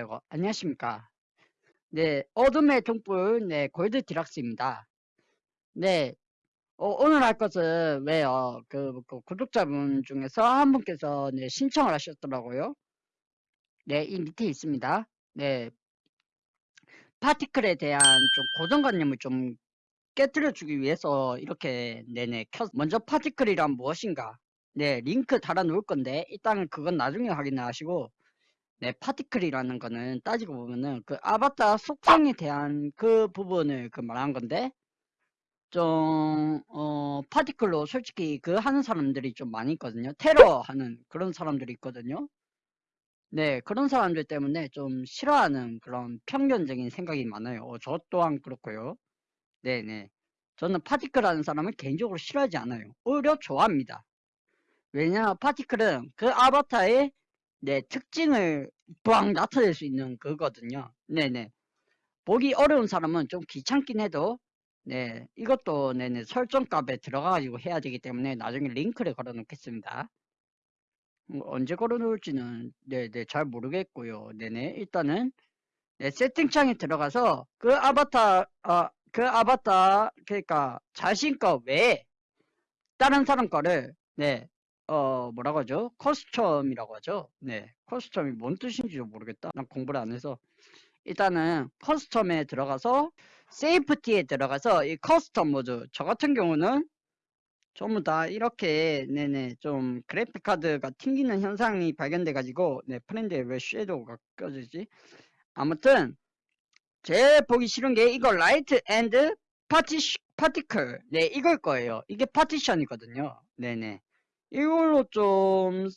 네, 어, 안녕하십니까. 네, 어둠의 등불, 네, 골드 디락스입니다. 네, 어, 오늘 할 것은 왜요? 그, 그 구독자분 중에서 한 분께서 네, 신청을 하셨더라고요. 네, 이 밑에 있습니다. 네, 파티클에 대한 좀 고정관념을 좀 깨뜨려 주기 위해서 이렇게 네네 켰. 먼저 파티클이란 무엇인가? 네, 링크 달아 놓을 건데 일단 그건 나중에 확인을 하시고 네, 파티클이라는 거는 따지고 보면은 그 아바타 속성에 대한 그 부분을 그 말한 건데 좀, 어, 파티클로 솔직히 그 하는 사람들이 좀 많이 있거든요. 테러 하는 그런 사람들이 있거든요. 네, 그런 사람들 때문에 좀 싫어하는 그런 편견적인 생각이 많아요. 어, 저 또한 그렇고요. 네네. 저는 파티클 하는 사람을 개인적으로 싫어하지 않아요. 오히려 좋아합니다. 왜냐, 파티클은 그 아바타의 네, 특징을 빡 나타낼 수 있는 그거거든요. 네네. 보기 어려운 사람은 좀 귀찮긴 해도 네, 이것도 네네 설정 값에 들어가가지고 해야 되기 때문에 나중에 링크를 걸어 놓겠습니다. 뭐 언제 걸어 놓을지는 네네 잘 모르겠고요. 네네 일단은 네, 세팅창에 들어가서 그 아바타 어, 그 아바타 그러니까 자신 거 외에 다른 사람 거를 네 어, 뭐라고 하죠? 커스텀이라고 하죠. 네. 커스텀이 뭔 뜻인지도 모르겠다. 난 공부를 안 해서. 일단은 커스텀에 들어가서 세이프티에 들어가서 이 커스텀 모드 저 같은 경우는 전부 다 이렇게 네네 좀 그래픽 카드가 튕기는 현상이 발견돼 가지고 네 프렌드에 왜 섀도우가 껴지지 아무튼 제일 보기 싫은 게 이거 라이트 앤드 파티 파티클 네 이걸 거예요 이게 파티션이거든요 네네 이걸로 좀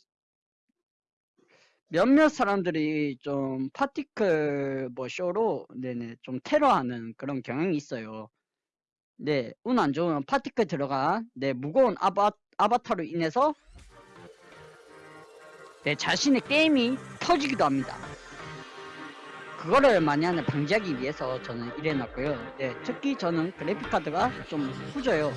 몇몇 사람들이 좀 파티클 뭐 쇼로 네네 좀 테러하는 그런 경향이 있어요. 네, 운 안 좋으면 파티클 들어간 네 무거운 아바, 아바타로 인해서 네 자신의 게임이 터지기도 합니다. 그거를 만약에 방지하기 위해서 저는 이래놨고요. 네, 특히 저는 그래픽 카드가 좀 후져요.